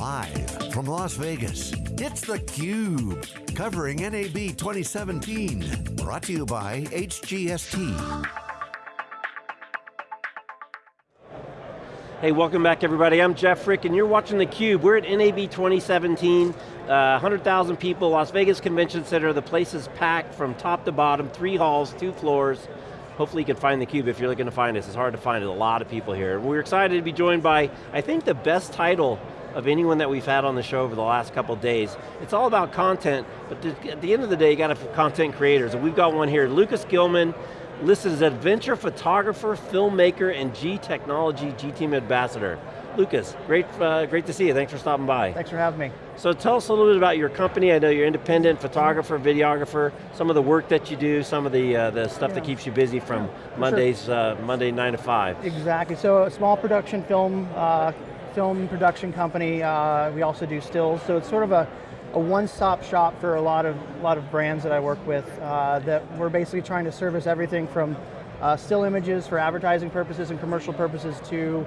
Live from Las Vegas, it's theCUBE, covering NAB 2017. Brought to you by HGST. Hey, welcome back everybody. I'm Jeff Frick and you're watching theCUBE. We're at NAB 2017, uh, 100,000 people, Las Vegas Convention Center. The place is packed from top to bottom, three halls, two floors. Hopefully you can find theCUBE if you're looking to find us. It's hard to find it, a lot of people here. We're excited to be joined by, I think the best title of anyone that we've had on the show over the last couple days. It's all about content, but at the end of the day, you got to content creators, and we've got one here. Lucas Gilman, listed as adventure photographer, filmmaker, and G Technology G-Team Ambassador. Lucas, great, uh, great to see you. Thanks for stopping by. Thanks for having me. So tell us a little bit about your company. I know you're independent photographer, videographer, some of the work that you do, some of the, uh, the stuff yeah. that keeps you busy from yeah, Mondays, sure. uh, Monday 9 to 5. Exactly, so a small production film, uh, film production company. Uh, we also do stills, so it's sort of a, a one-stop shop for a lot of, a lot of brands that I work with uh, that we're basically trying to service everything from uh, still images for advertising purposes and commercial purposes to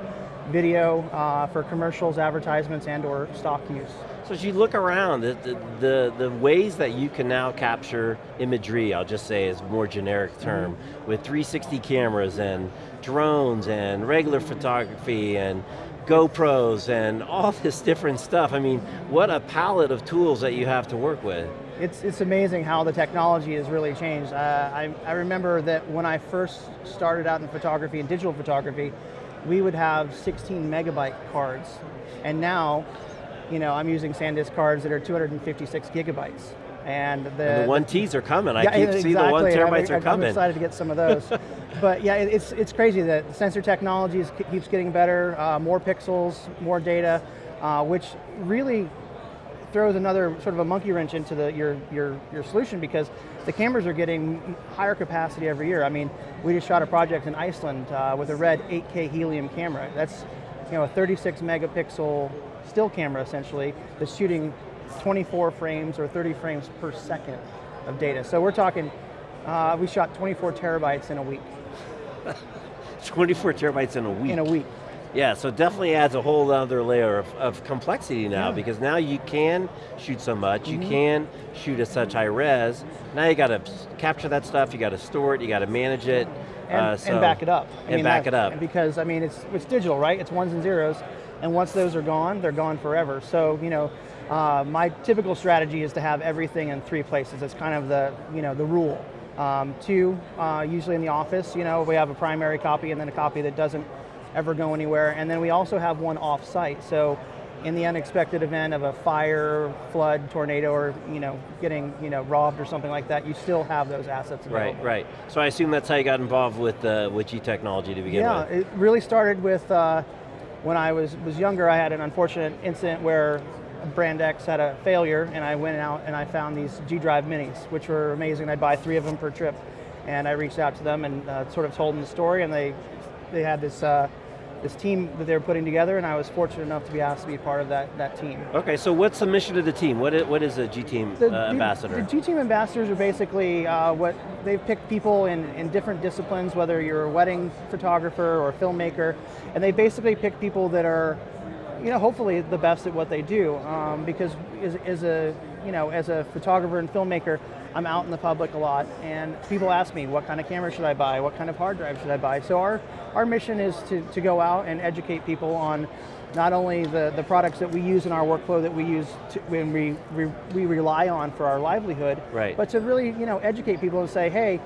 video uh, for commercials, advertisements, and or stock use. So as you look around, the, the, the, ways that you can now capture imagery, I'll just say is a more generic term, mm -hmm. with 360 cameras and drones and regular photography and GoPros and all this different stuff. I mean, what a palette of tools that you have to work with. It's, it's amazing how the technology has really changed. Uh, I, I remember that when I first started out in photography and digital photography, we would have 16 megabyte cards. And now, you know, I'm using SanDisk cards that are 256 gigabytes. And the, and the one Ts are coming. I yeah, keep exactly. see the one terabytes I'm, are coming. I'm excited to get some of those. but yeah, it's, it's crazy that sensor technology is, keeps getting better, uh, more pixels, more data, uh, which really throws another sort of a monkey wrench into the, your, your, your solution because the cameras are getting higher capacity every year. I mean, we just shot a project in Iceland uh, with a red 8K helium camera. That's you know, a 36 megapixel still camera essentially that's shooting 24 frames or 30 frames per second of data. So we're talking, uh, we shot 24 terabytes in a week. 24 terabytes in a week? In a week. Yeah, so definitely adds a whole other layer of, of complexity now yeah. because now you can shoot so much, mm -hmm. you mm-hmm. can shoot at such high res, now you got to capture that stuff, you got to store it, you got to manage it. And, uh, so, and, back it up. I and mean, back it up. Because, I mean, it's, it's digital, right? It's ones and zeros, and once those are gone, they're gone forever. So, you know, uh, my typical strategy is to have everything in three places. It's kind of the, you know, the rule. Um, two, uh, usually in the office, you know, we have a primary copy and then a copy that doesn't ever go anywhere. And then we also have one off-site. So in the unexpected event of a fire, flood, tornado, or you know, getting you know, robbed or something like that, you still have those assets available. Right, right. So I assume that's how you got involved with, uh, with G-Technology to begin yeah, with. Yeah, it really started with, uh, when I was, was younger, I had an unfortunate incident where Brand X had a failure and I went out and I found these G-Drive minis, which were amazing. I'd buy three of them per trip. And I reached out to them and uh, sort of told them the story and they, they had this uh, this team that they were putting together, and I was fortunate enough to be asked to be part of that, that team. Okay, so what's the mission of the team? What is, what is a G-Team uh, ambassador? The G-Team ambassadors are basically uh, what, they've picked people in, in different disciplines, whether you're a wedding photographer or a filmmaker, and they basically pick people that are, you know, hopefully the best at what they do, um, because as, as a, you know, as a photographer and filmmaker, I'm out in the public a lot, and people ask me, what kind of camera should I buy? What kind of hard drive should I buy? So our, our mission is to, to go out and educate people on not only the, the products that we use in our workflow that we use to, when we, we, we rely on for our livelihood, right. but to really you know, educate people and say, hey,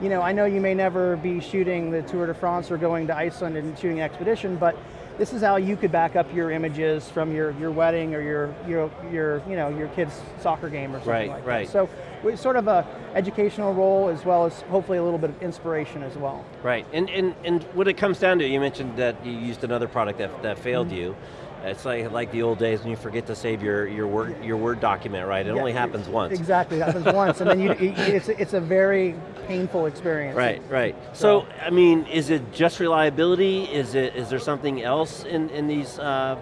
you know, I know you may never be shooting the Tour de France or going to Iceland and shooting an expedition, but this is how you could back up your images from your, your wedding or your, your, your, you know, your kid's soccer game or something right, like right. that. So it's sort of a educational role as well as hopefully a little bit of inspiration as well. Right, and, and, and what it comes down to, you mentioned that you used another product that, that failed mm -hmm. you. It's like, like the old days when you forget to save your, your, word, your Word document, right? It yeah, only happens once. Exactly, it happens once, and then you, it's, it's a very painful experience. Right, right. So, so, I mean, is it just reliability? Is it is there something else in, in these uh,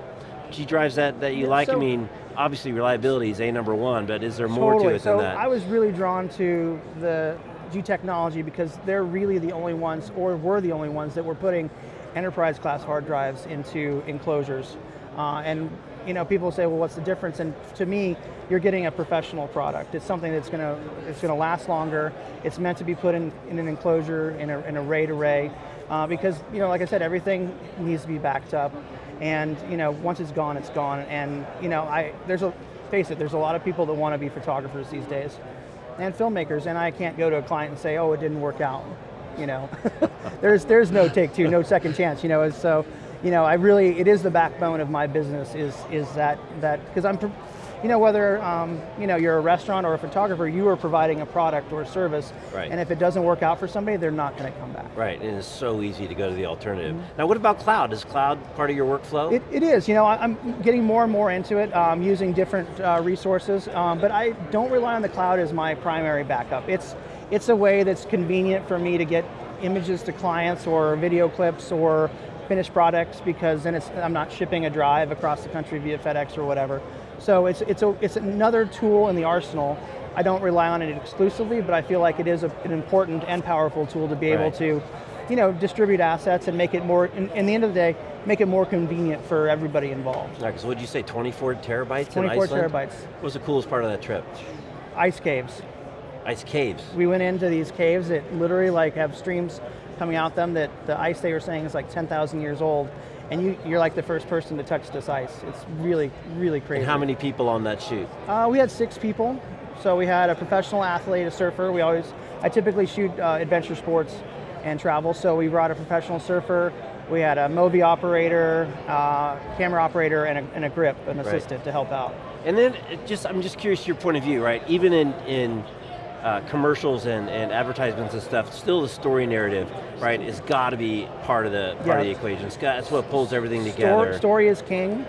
G drives that, that you yeah, like? So, I mean, obviously reliability is a number one, but is there more totally. to it so than that? I was really drawn to the G technology because they're really the only ones, or were the only ones that were putting enterprise class hard drives into enclosures. Uh, and you know, people say, well, what's the difference? And to me, you're getting a professional product. It's something that's going to it's going to last longer. It's meant to be put in, in an enclosure in a, in a RAID array, uh, because you know, like I said, everything needs to be backed up, and you know, once it's gone, it's gone. And you know, I there's a face it, there's a lot of people that want to be photographers these days, and filmmakers, and I can't go to a client and say, oh, it didn't work out. You know, there's there's no take two, no second chance. You know, so you know, I really, it is the backbone of my business is, is that, that because I'm, you know, whether um, you know, you're a restaurant or a photographer, you are providing a product or a service, right. and if it doesn't work out for somebody, they're not going to come back. Right, and it's so easy to go to the alternative. Mm -hmm. Now what about cloud? Is cloud part of your workflow? It, it is, you know, I'm getting more and more into it, um, using different uh, resources, um, but I don't rely on the cloud as my primary backup. It's, it's a way that's convenient for me to get images to clients or video clips or finished products because then it's, I'm not shipping a drive across the country via FedEx or whatever. So it's, it's, a, it's another tool in the arsenal. I don't rely on it exclusively, but I feel like it is a, an important and powerful tool to be right. able to you know, distribute assets and make it more, in, in, the end of the day, make it more convenient for everybody involved. Right, so what did you say, 24 terabytes 24 terabytes. What was the coolest part of that trip? Ice caves. Ice caves? We went into these caves that literally like have streams coming out them that the ice they were saying is like 10,000 years old, and you, you're like the first person to touch this ice. It's really, really crazy. And how many people on that shoot? Uh, we had six people. So we had a professional athlete, a surfer. We always, I typically shoot uh, adventure sports and travel, so we brought a professional surfer, we had a Movi operator, uh, camera operator, and a, and a grip, an assistant right. to help out. And then, just I'm just curious your point of view, right? Even in, in uh, commercials and, and advertisements and stuff, still the story narrative, right, has got to be part of the part of the equation. It's got, that's what pulls everything together. Story, story is king,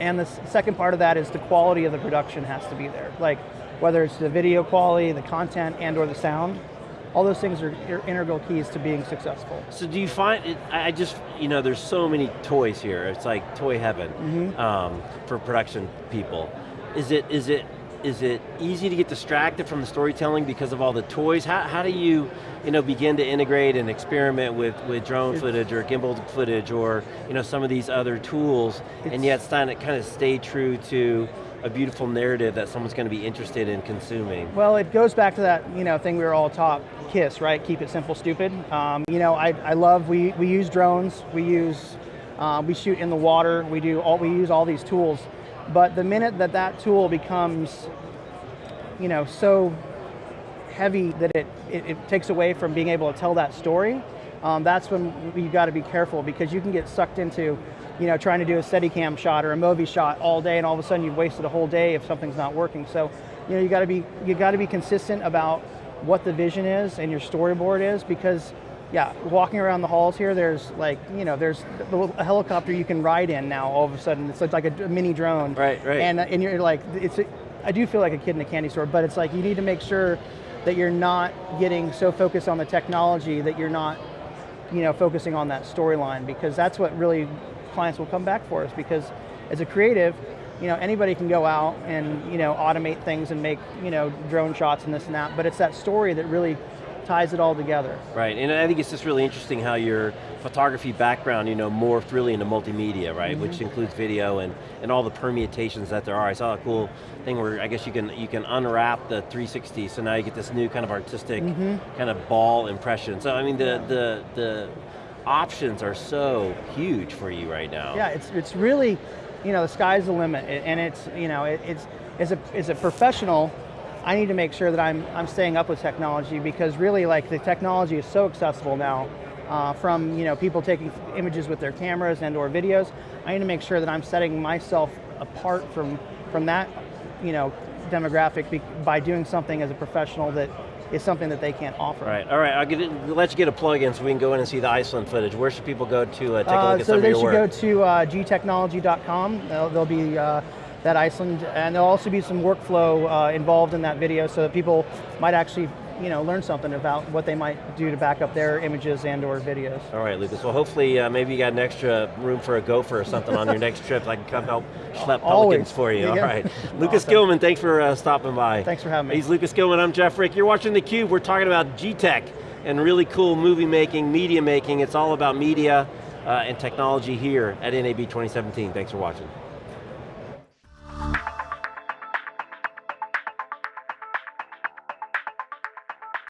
and the second part of that is the quality of the production has to be there. Like, whether it's the video quality, the content, and or the sound, all those things are integral keys to being successful. So do you find, it, I just, you know, there's so many toys here. It's like toy heaven mm -hmm. um, for production people. Is it, is it is it easy to get distracted from the storytelling because of all the toys? How, how do you, you know, begin to integrate and experiment with, with drone footage or gimbal footage or you know, some of these other tools and yet kind of stay true to a beautiful narrative that someone's going to be interested in consuming? Well, it goes back to that you know, thing we were all taught, KISS, right? Keep it simple, stupid. Um, you know, I, I love, we, we use drones, we use, uh, we shoot in the water, we do all, we use all these tools but the minute that that tool becomes, you know, so heavy that it, it, it takes away from being able to tell that story, um, that's when you got to be careful because you can get sucked into, you know, trying to do a Steadicam shot or a Movi shot all day, and all of a sudden you've wasted a whole day if something's not working. So, you know, you got to be you got to be consistent about what the vision is and your storyboard is because yeah, walking around the halls here, there's like, you know, there's a helicopter you can ride in now all of a sudden. It's like a, mini drone. Right, right. And, uh, and you're like, it's, a, I do feel like a kid in a candy store, but it's like you need to make sure that you're not getting so focused on the technology that you're not, you know, focusing on that storyline because that's what really clients will come back for us because as a creative, you know, anybody can go out and, you know, automate things and make, you know, drone shots and this and that, but it's that story that really ties it all together. Right, and I think it's just really interesting how your photography background, you know, morphed really into multimedia, right? Mm -hmm. Which includes video and, and all the permutations that there are. I saw a cool thing where I guess you can you can unwrap the 360, so now you get this new kind of artistic mm -hmm. kind of ball impression. So I mean the the the options are so huge for you right now. Yeah, it's it's really, you know, the sky's the limit, and it's you know it, it's as a as a professional I need to make sure that I'm, I'm staying up with technology because really like the technology is so accessible now uh, from you know, people taking images with their cameras and or videos. I need to make sure that I'm setting myself apart from, from that you know, demographic by doing something as a professional that is something that they can't offer. Right, all right, I'll get it, let you get a plug in so we can go in and see the Iceland footage. Where should people go to uh, take a look uh, at so some of your work? So they should go to uh, gtechnology.com. There'll, there'll be uh, that Iceland, and there'll also be some workflow uh, involved in that video so that people might actually you know, learn something about what they might do to back up their images and or videos. All right, Lucas. Well, hopefully uh, maybe you got an extra room for a gopher or something on your next trip. I can come help schlep pelicans for you. All right. Lucas awesome. Gilman, thanks for uh, stopping by. Thanks for having me. He's Lucas Gilman, I'm Jeff Frick. You're watching theCUBE. We're talking about G-Tech and really cool movie making, media making. It's all about media uh, and technology here at NAB 2017. Thanks for watching.